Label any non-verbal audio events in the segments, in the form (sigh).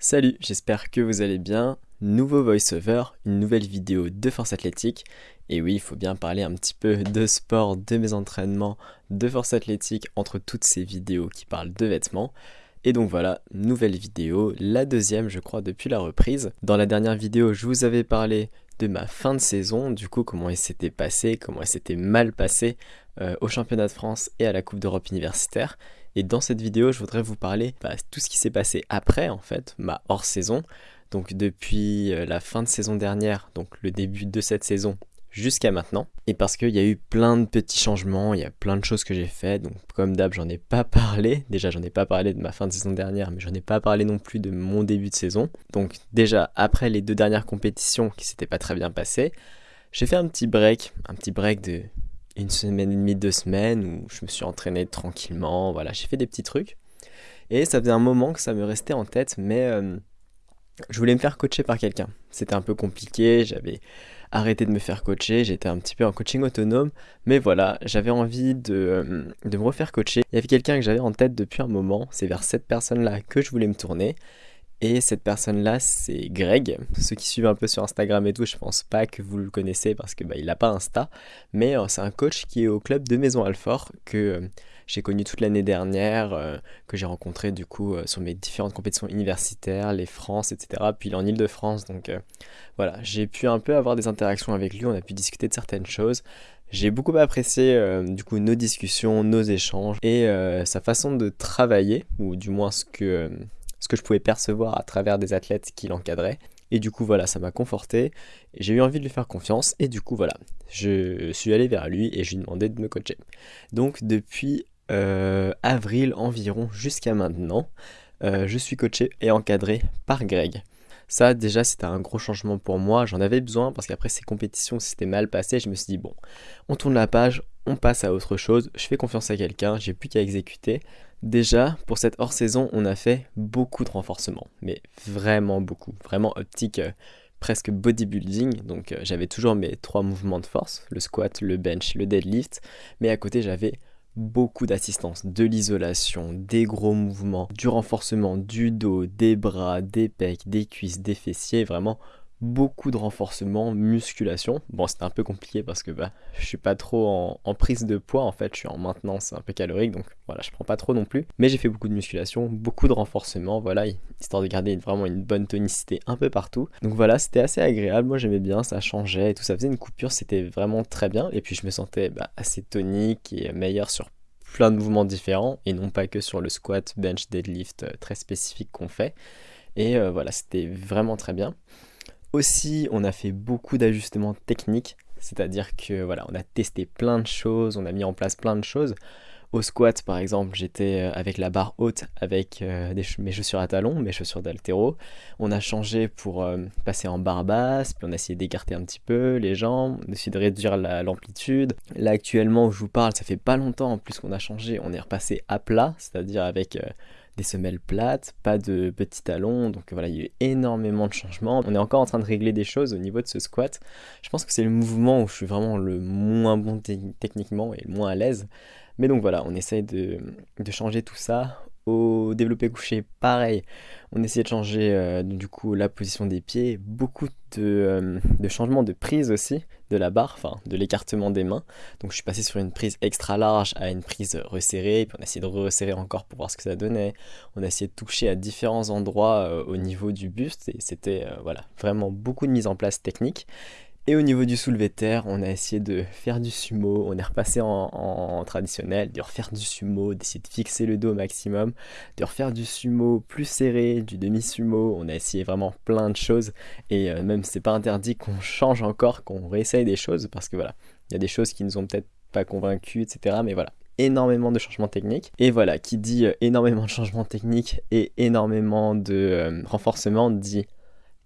Salut, j'espère que vous allez bien. Nouveau voice-over, une nouvelle vidéo de force athlétique. Et oui, il faut bien parler un petit peu de sport, de mes entraînements, de force athlétique entre toutes ces vidéos qui parlent de vêtements. Et donc voilà, nouvelle vidéo, la deuxième je crois depuis la reprise. Dans la dernière vidéo, je vous avais parlé de ma fin de saison, du coup comment elle s'était passée, comment elle s'était mal passée euh, au championnat de France et à la Coupe d'Europe universitaire. Et dans cette vidéo, je voudrais vous parler de bah, tout ce qui s'est passé après, en fait, ma hors-saison. Donc depuis euh, la fin de saison dernière, donc le début de cette saison jusqu'à maintenant. Et parce qu'il y a eu plein de petits changements, il y a plein de choses que j'ai fait. Donc comme d'hab, j'en ai pas parlé. Déjà, j'en ai pas parlé de ma fin de saison dernière, mais j'en ai pas parlé non plus de mon début de saison. Donc déjà, après les deux dernières compétitions qui s'étaient pas très bien passées, j'ai fait un petit break, un petit break de une semaine et demie, deux semaines où je me suis entraîné tranquillement. Voilà, j'ai fait des petits trucs. Et ça faisait un moment que ça me restait en tête, mais euh, je voulais me faire coacher par quelqu'un. C'était un peu compliqué, j'avais arrêté de me faire coacher, j'étais un petit peu en coaching autonome, mais voilà, j'avais envie de, euh, de, me refaire coacher. Il y avait quelqu'un que j'avais en tête depuis un moment, c'est vers cette personne-là que je voulais me tourner. Et cette personne-là, c'est Greg. Ceux qui suivent un peu sur Instagram et tout, je pense pas que vous le connaissez parce que bah, il n'a pas Insta. Mais euh, c'est un coach qui est au club de Maison Alfort que euh, j'ai connu toute l'année dernière, euh, que j'ai rencontré du coup sur mes différentes compétitions universitaires, les France, etc. Puis il est en Ile-de-France, donc voilà, j'ai pu un peu avoir des interactions avec lui. On a pu discuter de certaines choses. J'ai beaucoup apprécié du coup nos discussions, nos échanges et sa façon de travailler, ou du moins ce que ce que je pouvais percevoir à travers des athlètes qui l'encadraient. Et du coup, voilà, ça m'a conforté. J'ai eu envie de lui faire confiance. Et du coup, voilà, je suis allé vers lui et je lui ai demandé de me coacher. Donc, depuis euh, avril environ jusqu'à maintenant, euh, je suis coaché et encadré par Greg. Ça, déjà, c'était un gros changement pour moi. J'en avais besoin parce qu'après ces compétitions, c'était mal passé. Je me suis dit, bon, on tourne la page, on passe à autre chose. Je fais confiance à quelqu'un, j'ai plus qu'à exécuter. Déjà, pour cette hors-saison, on a fait beaucoup de renforcement, mais vraiment beaucoup, vraiment optique euh, presque bodybuilding. Donc euh, j'avais toujours mes trois mouvements de force, le squat, le bench, le deadlift, mais à côté j'avais beaucoup d'assistance, de l'isolation, des gros mouvements, du renforcement du dos, des bras, des pecs, des cuisses, des fessiers, vraiment beaucoup de renforcement, musculation. Bon, c'était un peu compliqué parce que bah, je suis pas trop en, prise de poids en fait, je suis en maintenance un peu calorique, donc voilà, je prends pas trop non plus. Mais j'ai fait beaucoup de musculation, beaucoup de renforcement, voilà, histoire de garder vraiment une bonne tonicité un peu partout. Donc voilà, c'était assez agréable, moi j'aimais bien, ça changeait et tout, ça faisait une coupure, c'était vraiment très bien. Et puis je me sentais bah, assez tonique et meilleur sur plein de mouvements différents et non pas que sur le squat, bench, deadlift euh, très spécifique qu'on fait. Et euh, voilà, c'était vraiment très bien. Aussi, on a fait beaucoup d'ajustements techniques, c'est-à-dire que voilà, on a testé plein de choses, on a mis en place plein de choses. Au squat, par exemple, j'étais euh, avec la barre haute, avec euh, mes chaussures à talons, mes chaussures d'altéro. On a changé pour euh, passer en barre basse, puis on a essayé d'écarter un petit peu les jambes, on a essayé de réduire l'amplitude. Là, actuellement, où je vous parle, ça fait pas longtemps en plus qu'on a changé, on est repassé à plat, c'est-à-dire avec des semelles plates, pas de petits talons, donc voilà, il y a eu énormément de changements. On est encore en train de régler des choses au niveau de ce squat. Je pense que c'est le mouvement où je suis vraiment le moins bon techniquement et le moins à l'aise. Mais donc voilà, on essaye de, de changer tout ça au développé couché, pareil, on essayait de changer euh, du coup la position des pieds, beaucoup euh, de, changements de prise aussi de la barre, enfin de l'écartement des mains. Donc je suis passé sur une prise extra large à une prise resserrée, puis on a essayé de resserrer encore pour voir ce que ça donnait. On a essayé de toucher à différents endroits euh, au niveau du buste et c'était voilà vraiment beaucoup de mise en place technique. Et au niveau du soulevé de terre, on a essayé de faire du sumo, on est repassé en, traditionnel, de refaire du sumo, d'essayer de fixer le dos au maximum, de refaire du sumo plus serré, du demi-sumo, on a essayé vraiment plein de choses, et euh, même c'est pas interdit qu'on change encore, qu'on réessaye des choses, parce que voilà, il y a des choses qui nous ont peut-être pas convaincus, etc. Mais voilà, énormément de changements techniques. Et voilà, qui dit euh, énormément de changements techniques et énormément de euh, renforcement dit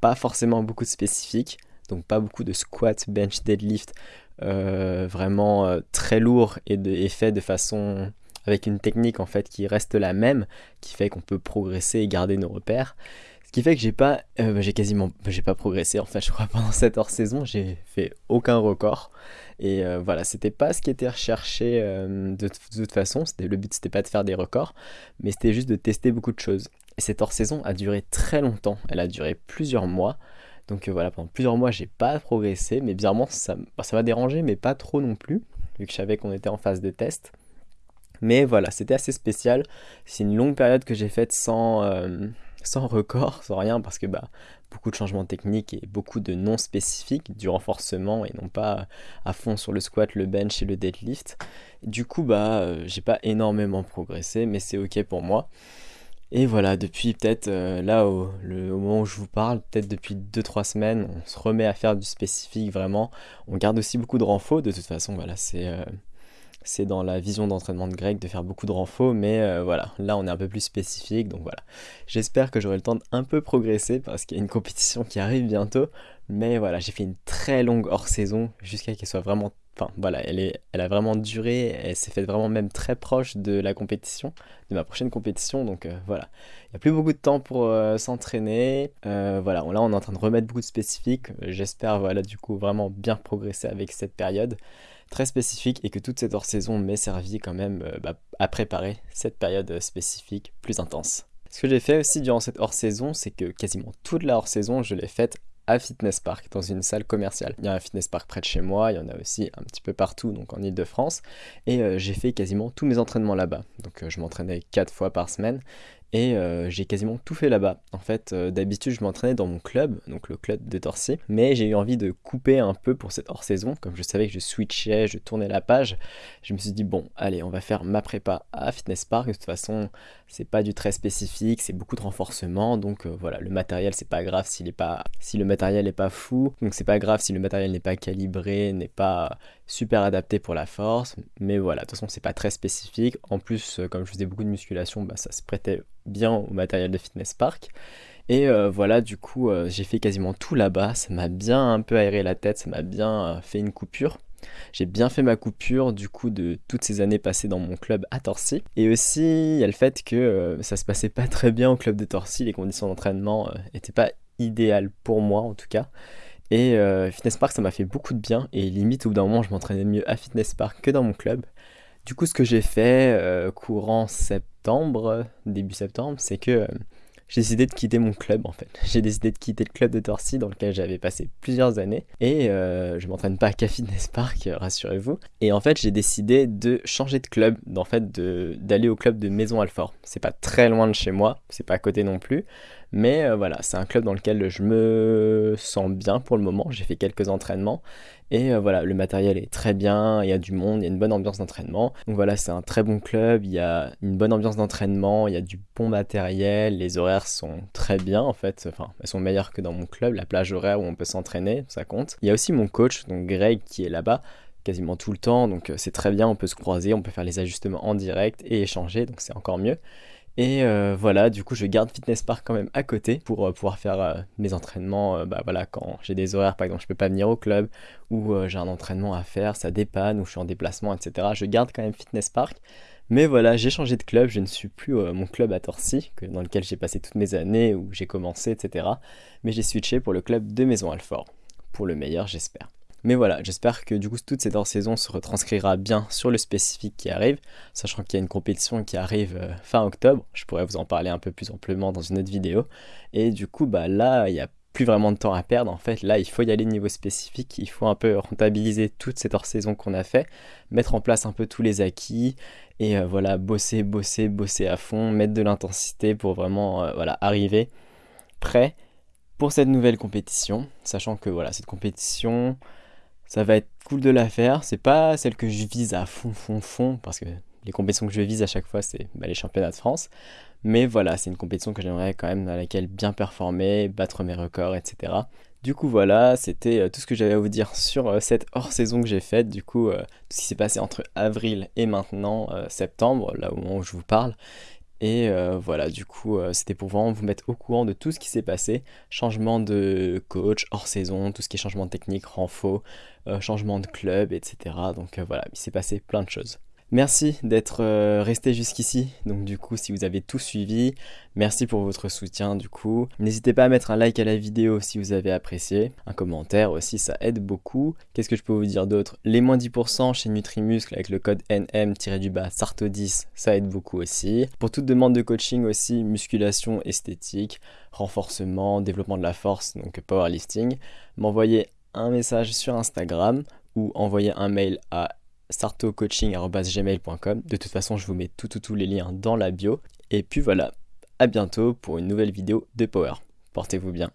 pas forcément beaucoup de spécifiques donc pas beaucoup de squat, bench, deadlift, euh, vraiment euh, très lourd et, fait de façon avec une technique en fait qui reste la même, qui fait qu'on peut progresser et garder nos repères. Ce qui fait que j'ai pas, euh, j'ai quasiment, j'ai pas progressé en fait. Je crois (laughs) pendant cette hors saison, j'ai fait aucun record. Et voilà, c'était pas ce qui était recherché de, toute façon. Le but, c'était pas de faire des records, mais c'était juste de tester beaucoup de choses. Et cette hors-saison a duré très longtemps, elle a duré plusieurs mois. Donc euh, voilà, pendant plusieurs mois, j'ai pas progressé, mais bizarrement, ça bah, ça m'a dérangé, mais pas trop non plus, vu que je savais qu'on était en phase de test. Mais voilà, c'était assez spécial. C'est une longue période que j'ai faite sans, euh, sans record, sans rien, parce que bah, beaucoup de changements techniques et beaucoup de non spécifiques, du renforcement et non pas à fond sur le squat, le bench et le deadlift. Du coup, bah, euh, j'ai pas énormément progressé, mais c'est ok pour moi. Et voilà, depuis peut-être euh, là, au, moment où je vous parle, peut-être depuis 2-3 semaines, on se remet à faire du spécifique vraiment. On garde aussi beaucoup de renfaux, de toute façon, voilà, c'est c'est dans la vision d'entraînement de Greg de faire beaucoup de renfaux, mais euh, voilà, là on est un peu plus spécifique, donc voilà. J'espère que j'aurai le temps d'un peu progresser parce qu'il y a une compétition qui arrive bientôt, mais voilà, j'ai fait une très longue hors-saison jusqu'à qu'elle soit vraiment... Enfin voilà, elle, est, elle a vraiment duré, elle s'est faite vraiment même très proche de la compétition, de ma prochaine compétition, donc euh, voilà. Il n'y a plus beaucoup de temps pour euh, s'entraîner, voilà, là on est en train de remettre beaucoup de spécifiques, j'espère voilà du coup vraiment bien progresser avec cette période très spécifique et que toute cette hors-saison m'ait servi quand même euh, bah, à préparer cette période spécifique plus intense. Ce que j'ai fait aussi durant cette hors-saison, c'est que quasiment toute la hors-saison, je l'ai faite Fitness Park, dans une salle commerciale. Il y a un Fitness Park près de chez moi, il y en a aussi un petit peu partout, donc en Ile-de-France. Et euh, j'ai fait quasiment tous mes entraînements là-bas. Donc euh, je m'entraînais 4 fois par semaine et euh, j'ai quasiment tout fait là-bas. En fait, euh, d'habitude, je m'entraînais dans mon club, donc le club de Torcy, mais j'ai eu envie de couper un peu pour cette hors-saison. Comme je savais que je switchais, je tournais la page, je me suis dit, bon, allez, on va faire ma prépa à Fitness Park. De toute façon, c'est pas du très spécifique, c'est beaucoup de renforcement, donc euh, voilà, le matériel, c'est pas grave si le matériel n'est pas fou, donc c'est pas grave si le matériel n'est pas calibré, n'est pas super adapté pour la force, mais voilà, de toute façon, c'est pas très spécifique. En plus, comme je faisais beaucoup de musculation, bah, ça se prêtait bien au matériel de Fitness Park. Et euh, voilà, du coup, euh, j'ai fait quasiment tout là-bas. Ça m'a bien un peu aéré la tête, ça m'a bien euh, fait une coupure. J'ai bien fait ma coupure du coup de toutes ces années passées dans mon club à Torcy. Et aussi, il y a le fait que ça se passait pas très bien au club de Torcy. Les conditions d'entraînement n'étaient pas idéales pour moi en tout cas. Et Fitness Park, ça m'a fait beaucoup de bien. Et limite, au bout d'un moment, je m'entraînais mieux à Fitness Park que dans mon club. Du coup, ce que j'ai fait euh, courant septembre, début septembre, c'est que euh, j'ai décidé de quitter mon club en fait. J'ai décidé de quitter le club de Torcy dans lequel j'avais passé plusieurs années et euh, je m'entraîne pas à Fitness Park, (laughs) rassurez-vous. Et en fait, j'ai décidé de changer de club, en fait d'aller au club de Maison Alfort. C'est pas très loin de chez moi, c'est pas à côté non plus. Mais euh, voilà, c'est un club dans lequel je me sens bien pour le moment. J'ai fait quelques entraînements et euh, voilà, le matériel est très bien, il y a du monde, il y a une bonne ambiance d'entraînement. Donc voilà, c'est un très bon club, il y a une bonne ambiance d'entraînement, il y a du bon matériel, les horaires sont très bien en fait, enfin, elles sont meilleures que dans mon club, la plage horaire où on peut s'entraîner, ça compte. Il y a aussi mon coach, donc Greg, qui est là-bas quasiment tout le temps, donc euh, c'est très bien, on peut se croiser, on peut faire les ajustements en direct et échanger, donc c'est encore mieux. Et euh, voilà, du coup, je garde Fitness Park quand même à côté pour euh, pouvoir faire euh, mes entraînements. bah quand j'ai des horaires, par exemple, je peux pas venir au club ou j'ai un entraînement à faire, ça dépanne ou je suis en déplacement, etc. Je garde quand même Fitness Park. Mais voilà, j'ai changé de club, je ne suis plus mon club à Torcy, dans lequel j'ai passé toutes mes années, où j'ai commencé, etc. Mais j'ai switché pour le club de Maison Alfort. Pour le meilleur, j'espère. Mais voilà, j'espère que du coup toute cette hors-saison se retranscrira bien sur le spécifique qui arrive, sachant qu'il y a une compétition qui arrive euh, fin octobre, je pourrais vous en parler un peu plus amplement dans une autre vidéo, et du coup bah là il n'y a plus vraiment de temps à perdre en fait, là il faut y aller niveau spécifique, il faut un peu rentabiliser toute cette hors-saison qu'on a fait, mettre en place un peu tous les acquis, et euh, voilà, bosser, bosser, bosser à fond, mettre de l'intensité pour vraiment euh, voilà, arriver prêt pour cette nouvelle compétition, sachant que voilà, cette compétition, ça va être cool de la faire. C'est pas celle que je vise à fond, fond, fond, parce que les compétitions que je vise à chaque fois, c'est bah, les championnats de France. Mais voilà, c'est une compétition que j'aimerais quand même dans laquelle bien performer, battre mes records, etc. Du coup voilà, c'était euh, tout ce que j'avais à vous dire sur euh, cette hors-saison que j'ai faite. Du coup, euh, tout ce qui s'est passé entre avril et maintenant septembre, là au moment où je vous parle. Et euh, voilà, du coup, euh, c'était pour vous mettre au courant de tout ce qui s'est passé. Changement de coach hors saison, tout ce qui est changement de technique, renfort, euh, changement de club, etc. Donc voilà, il s'est passé plein de choses. Merci d'être euh, resté jusqu'ici. Donc du coup, si vous avez tout suivi, merci pour votre soutien du coup. N'hésitez pas à mettre un like à la vidéo si vous avez apprécié. Un commentaire aussi, ça aide beaucoup. Qu'est-ce que je peux vous dire d'autre? Les moins 10% chez Nutrimuscle avec le code NM-du-bas SARTO10, ça aide beaucoup aussi. Pour toute demande de coaching aussi, musculation esthétique, renforcement, développement de la force, donc powerlifting, m'envoyez un message sur Instagram ou envoyez un mail à sartocoaching.gmail.com. De toute façon, je vous mets tous les liens dans la bio. Et puis voilà, à bientôt pour une nouvelle vidéo de Power. Portez-vous bien.